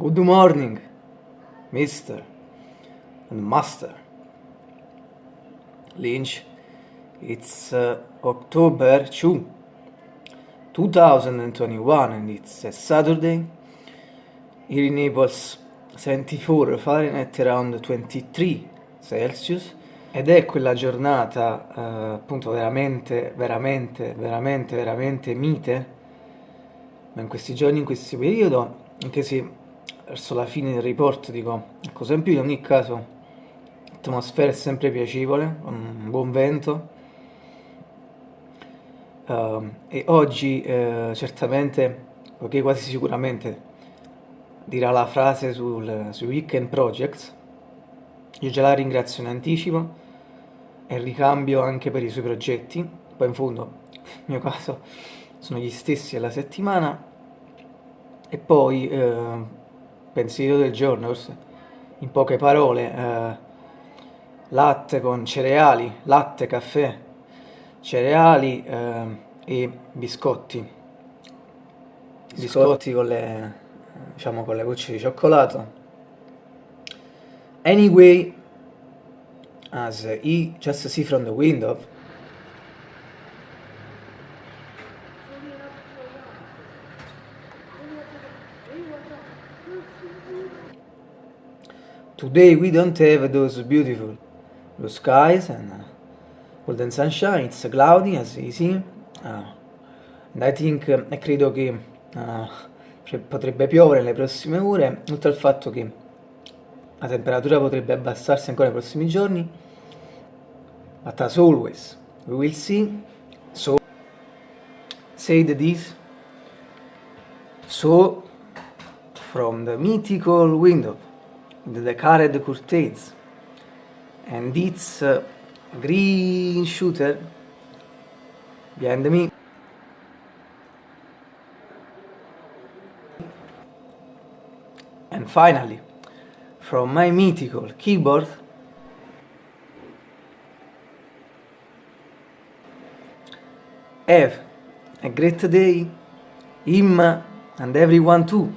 Good morning, Mr. and Master Lynch. It's uh, October 2, 2021 and it's a Saturday. Here in Naples 74 Fahrenheit around 23 Celsius ed è quella giornata eh, appunto veramente, veramente, veramente, veramente mite ma in questi giorni, in questo periodo anche se verso la fine del report dico ecco sempre in ogni caso l'atmosfera è sempre piacevole un buon vento. Uh, e oggi uh, certamente poiché quasi sicuramente dirà la frase sul, sui weekend projects io già la ringrazio in anticipo e ricambio anche per i suoi progetti. Poi in fondo nel mio caso sono gli stessi alla settimana. E poi eh, pensiero del giorno, in poche parole, eh, latte con cereali, latte, caffè, cereali eh, e biscotti. Biscotti con le, diciamo, con le gocce di cioccolato. Anyway, as he just see from the window, Today we don't have those beautiful blue skies and uh, golden sunshine, it's cloudy as you see. Uh, and I think, uh, credo che uh, potrebbe piovere nelle prossime ore, oltre al fatto che la temperatura potrebbe abbassarsi ancora nei prossimi giorni. But as always, we will see. So, said this. So, from the mythical window the decorated curtains and its uh, green shooter behind me. And finally from my mythical keyboard have a great day him and everyone too